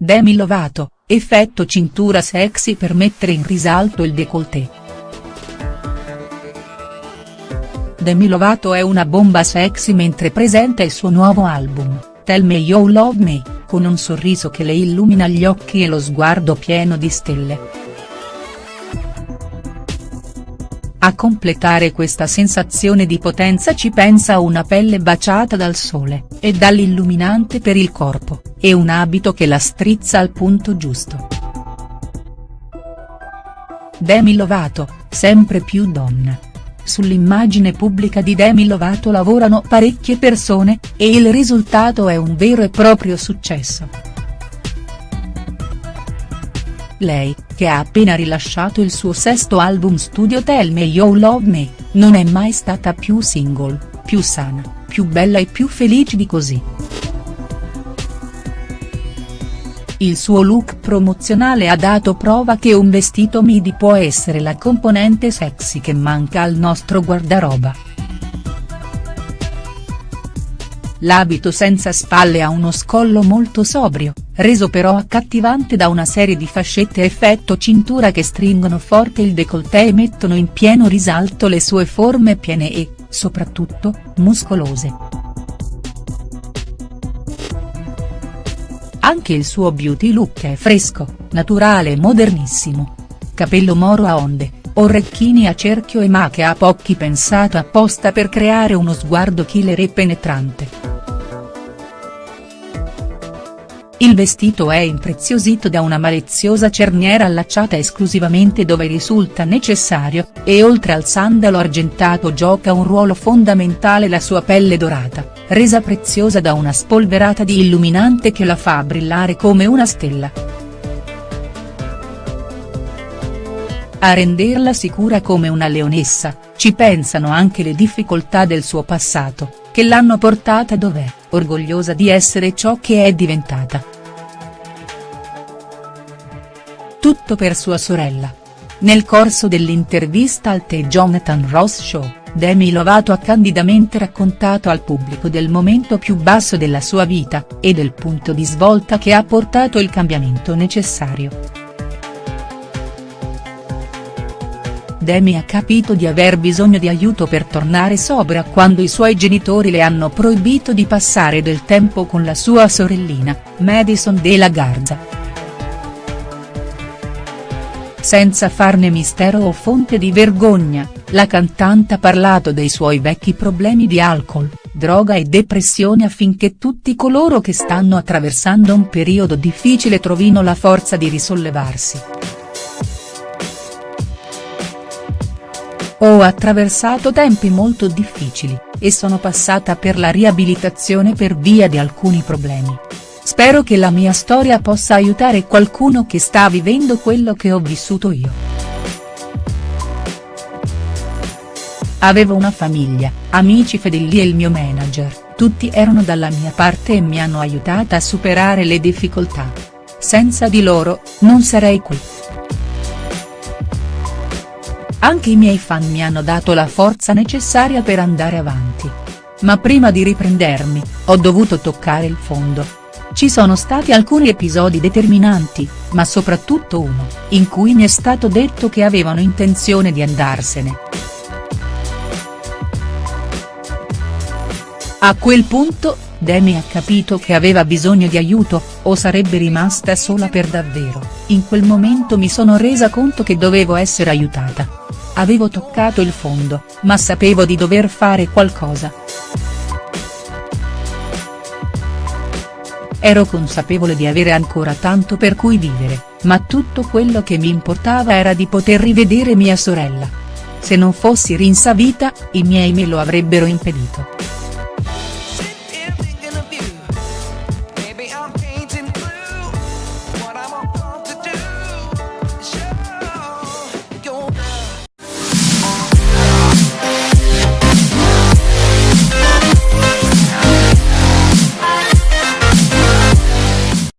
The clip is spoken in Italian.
Demi Lovato, effetto cintura sexy per mettere in risalto il décolleté. Demi Lovato è una bomba sexy mentre presenta il suo nuovo album, Tell Me You Love Me, con un sorriso che le illumina gli occhi e lo sguardo pieno di stelle. A completare questa sensazione di potenza ci pensa una pelle baciata dal sole, e dall'illuminante per il corpo, e un abito che la strizza al punto giusto. Demi Lovato, sempre più donna Sull'immagine pubblica di Demi Lovato lavorano parecchie persone, e il risultato è un vero e proprio successo. Lei, che ha appena rilasciato il suo sesto album studio Tell Me You Love Me, non è mai stata più single, più sana, più bella e più felice di così. Il suo look promozionale ha dato prova che un vestito midi può essere la componente sexy che manca al nostro guardaroba. L'abito senza spalle ha uno scollo molto sobrio, reso però accattivante da una serie di fascette effetto cintura che stringono forte il décolleté e mettono in pieno risalto le sue forme piene e, soprattutto, muscolose. Anche il suo beauty look è fresco, naturale e modernissimo. Capello moro a onde, orecchini a cerchio e macchie a pochi pensato apposta per creare uno sguardo killer e penetrante. Il vestito è impreziosito da una maliziosa cerniera allacciata esclusivamente dove risulta necessario, e oltre al sandalo argentato gioca un ruolo fondamentale la sua pelle dorata resa preziosa da una spolverata di illuminante che la fa brillare come una stella. A renderla sicura come una leonessa, ci pensano anche le difficoltà del suo passato, che l'hanno portata dov'è, orgogliosa di essere ciò che è diventata. Tutto per sua sorella. Nel corso dell'intervista al The Jonathan Ross Show, Demi Lovato ha candidamente raccontato al pubblico del momento più basso della sua vita, e del punto di svolta che ha portato il cambiamento necessario. Demi ha capito di aver bisogno di aiuto per tornare sobria quando i suoi genitori le hanno proibito di passare del tempo con la sua sorellina, Madison De La Garza. Senza farne mistero o fonte di vergogna, la cantante ha parlato dei suoi vecchi problemi di alcol, droga e depressione affinché tutti coloro che stanno attraversando un periodo difficile trovino la forza di risollevarsi. Ho attraversato tempi molto difficili, e sono passata per la riabilitazione per via di alcuni problemi. Spero che la mia storia possa aiutare qualcuno che sta vivendo quello che ho vissuto io. Avevo una famiglia, amici fedeli e il mio manager, tutti erano dalla mia parte e mi hanno aiutata a superare le difficoltà. Senza di loro, non sarei qui. Anche i miei fan mi hanno dato la forza necessaria per andare avanti. Ma prima di riprendermi, ho dovuto toccare il fondo. Ci sono stati alcuni episodi determinanti, ma soprattutto uno, in cui mi è stato detto che avevano intenzione di andarsene. A quel punto, Demi ha capito che aveva bisogno di aiuto, o sarebbe rimasta sola per davvero, in quel momento mi sono resa conto che dovevo essere aiutata. Avevo toccato il fondo, ma sapevo di dover fare qualcosa. Ero consapevole di avere ancora tanto per cui vivere, ma tutto quello che mi importava era di poter rivedere mia sorella. Se non fossi rinsavita, i miei me lo avrebbero impedito.